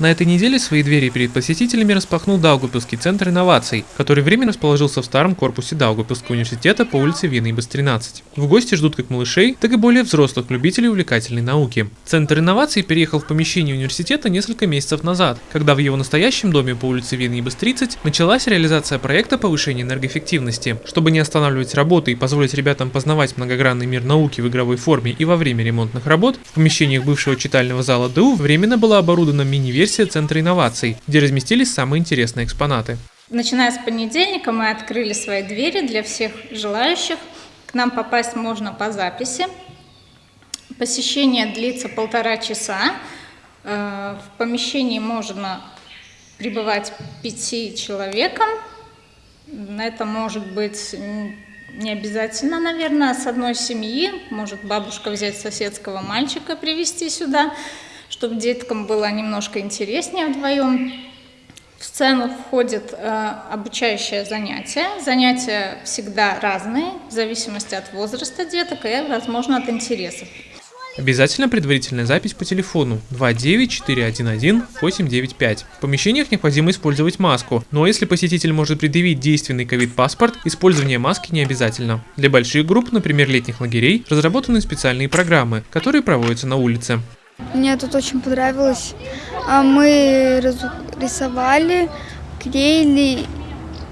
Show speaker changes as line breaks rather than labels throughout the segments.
На этой неделе свои двери перед посетителями распахнул Даугупилский центр инноваций, который временно расположился в старом корпусе Даугупилского университета по улице Винейбас 13. В гости ждут как малышей, так и более взрослых любителей увлекательной науки. Центр инноваций переехал в помещение университета несколько месяцев назад, когда в его настоящем доме по улице Винейбас 30 началась реализация проекта повышения энергоэффективности. Чтобы не останавливать работы и позволить ребятам познавать многогранный мир науки в игровой форме и во время ремонтных работ, в помещениях бывшего читального зала ДУ временно была оборудована мини-версия версия Центра инноваций, где разместились самые интересные экспонаты.
Начиная с понедельника мы открыли свои двери для всех желающих. К нам попасть можно по записи. Посещение длится полтора часа. Э, в помещении можно пребывать пяти человекам. Это может быть не обязательно, наверное, с одной семьи. Может бабушка взять соседского мальчика, привести сюда чтобы деткам было немножко интереснее вдвоем. В сцену входит э, обучающее занятие. Занятия всегда разные, в зависимости от возраста деток и, возможно, от интересов.
Обязательно предварительная запись по телефону 29411-895. В помещениях необходимо использовать маску, но если посетитель может предъявить действенный ковид-паспорт, использование маски не обязательно. Для больших групп, например летних лагерей, разработаны специальные программы, которые проводятся на улице.
Мне тут очень понравилось. А Мы рисовали, клеили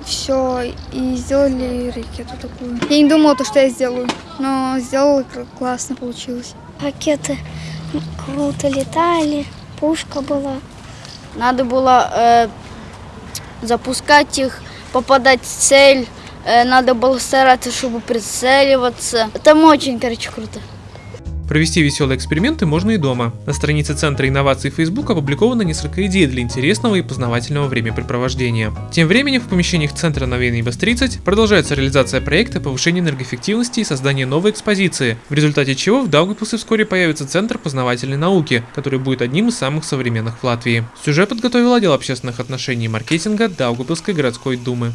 все и сделали ракету такую. Я не думала, то, что я сделаю, но сделала классно получилось.
Ракеты круто летали, пушка была.
Надо было э, запускать их, попадать в цель. Э, надо было стараться, чтобы прицеливаться. Там очень, короче, круто.
Провести веселые эксперименты можно и дома. На странице Центра инноваций Facebook опубликовано несколько идей для интересного и познавательного времяпрепровождения. Тем временем в помещениях Центра Новейный БАС-30 продолжается реализация проекта повышения энергоэффективности и создания новой экспозиции, в результате чего в Даугавпилсе вскоре появится Центр познавательной науки, который будет одним из самых современных в Латвии. Сюжет подготовил отдел общественных отношений и маркетинга Даугавпилской городской думы.